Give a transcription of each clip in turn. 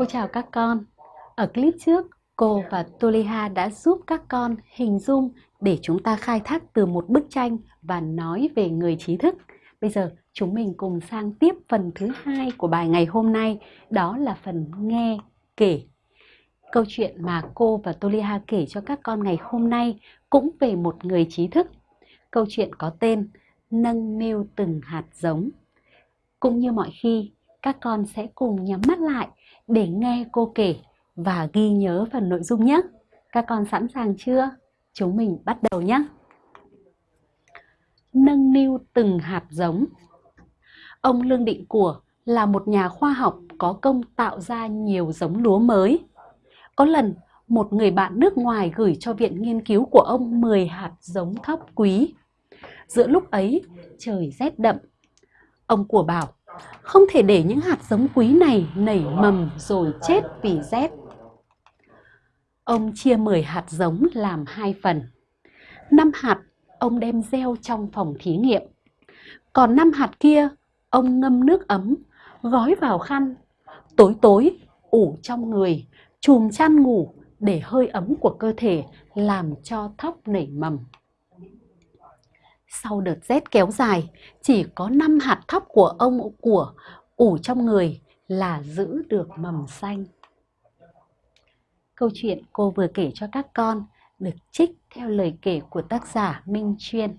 Cô chào các con. Ở clip trước, cô và Toliha đã giúp các con hình dung để chúng ta khai thác từ một bức tranh và nói về người trí thức. Bây giờ chúng mình cùng sang tiếp phần thứ hai của bài ngày hôm nay, đó là phần nghe kể. Câu chuyện mà cô và Toliha kể cho các con ngày hôm nay cũng về một người trí thức. Câu chuyện có tên Nâng niu từng hạt giống. Cũng như mọi khi, các con sẽ cùng nhắm mắt lại để nghe cô kể và ghi nhớ phần nội dung nhé. Các con sẵn sàng chưa? Chúng mình bắt đầu nhé. Nâng niu từng hạt giống Ông Lương Định Của là một nhà khoa học có công tạo ra nhiều giống lúa mới. Có lần, một người bạn nước ngoài gửi cho viện nghiên cứu của ông 10 hạt giống thóc quý. Giữa lúc ấy, trời rét đậm. Ông của bảo, không thể để những hạt giống quý này nảy mầm rồi chết vì rét. Ông chia 10 hạt giống làm hai phần. 5 hạt ông đem gieo trong phòng thí nghiệm. Còn 5 hạt kia ông ngâm nước ấm, gói vào khăn. Tối tối, ủ trong người, chùm chăn ngủ để hơi ấm của cơ thể làm cho thóc nảy mầm. Sau đợt rét kéo dài, chỉ có 5 hạt thóc của ông của ủ trong người là giữ được mầm xanh. Câu chuyện cô vừa kể cho các con được trích theo lời kể của tác giả Minh Chuyên.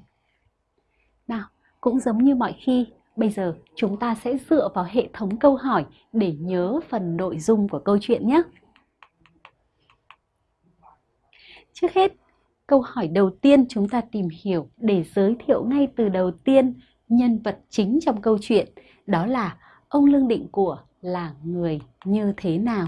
Nào, cũng giống như mọi khi, bây giờ chúng ta sẽ dựa vào hệ thống câu hỏi để nhớ phần nội dung của câu chuyện nhé. Trước hết, câu hỏi đầu tiên chúng ta tìm hiểu để giới thiệu ngay từ đầu tiên nhân vật chính trong câu chuyện, đó là ông Lương Định Của là người như thế nào.